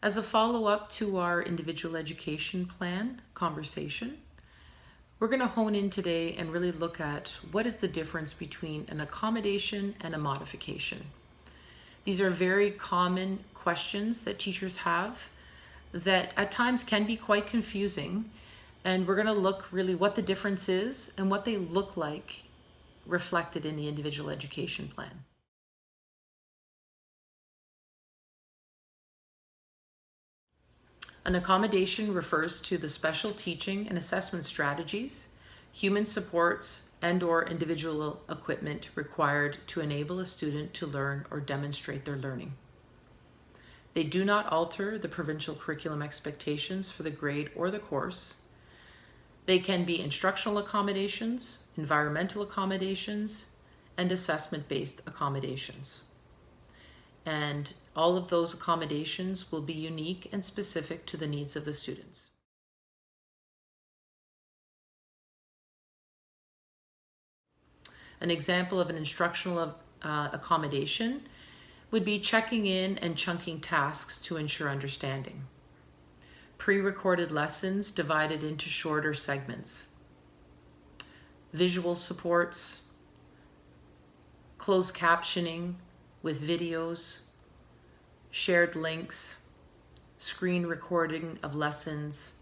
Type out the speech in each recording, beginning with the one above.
As a follow-up to our individual education plan conversation, we're going to hone in today and really look at what is the difference between an accommodation and a modification. These are very common questions that teachers have that at times can be quite confusing and we're going to look really what the difference is and what they look like reflected in the individual education plan. An accommodation refers to the special teaching and assessment strategies, human supports, and or individual equipment required to enable a student to learn or demonstrate their learning. They do not alter the provincial curriculum expectations for the grade or the course. They can be instructional accommodations, environmental accommodations, and assessment-based accommodations and all of those accommodations will be unique and specific to the needs of the students. An example of an instructional uh, accommodation would be checking in and chunking tasks to ensure understanding. Pre-recorded lessons divided into shorter segments. Visual supports, closed captioning, with videos, shared links, screen recording of lessons,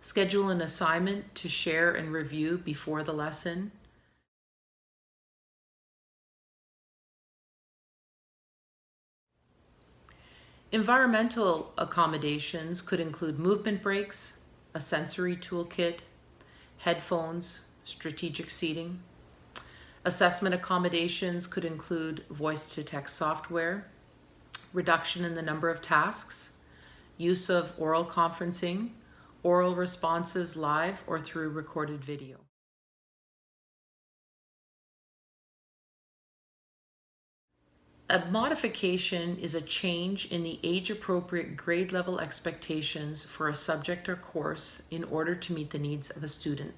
schedule an assignment to share and review before the lesson, Environmental accommodations could include movement breaks, a sensory toolkit, headphones, strategic seating. Assessment accommodations could include voice-to-text software, reduction in the number of tasks, use of oral conferencing, oral responses live or through recorded video. A modification is a change in the age-appropriate grade level expectations for a subject or course in order to meet the needs of a student.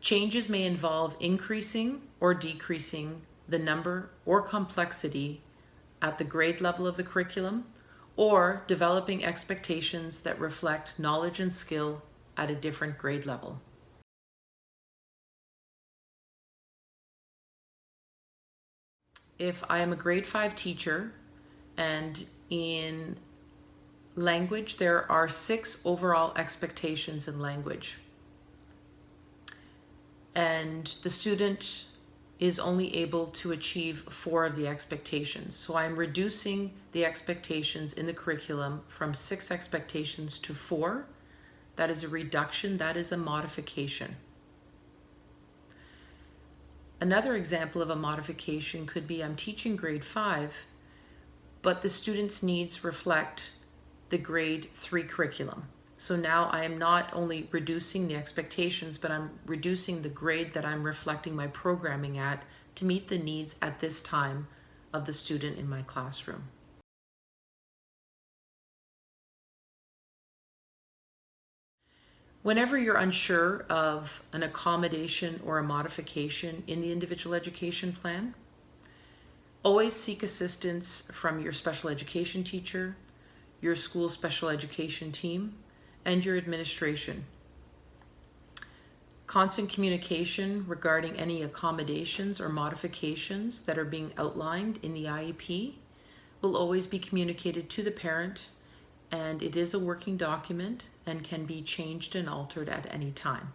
Changes may involve increasing or decreasing the number or complexity at the grade level of the curriculum or developing expectations that reflect knowledge and skill at a different grade level. If I am a grade 5 teacher and in language there are six overall expectations in language and the student is only able to achieve four of the expectations. So I'm reducing the expectations in the curriculum from six expectations to four. That is a reduction, that is a modification. Another example of a modification could be I'm teaching grade five, but the student's needs reflect the grade three curriculum. So now I am not only reducing the expectations, but I'm reducing the grade that I'm reflecting my programming at to meet the needs at this time of the student in my classroom. Whenever you're unsure of an accommodation or a modification in the individual education plan, always seek assistance from your special education teacher, your school special education team, and your administration. Constant communication regarding any accommodations or modifications that are being outlined in the IEP will always be communicated to the parent and it is a working document and can be changed and altered at any time.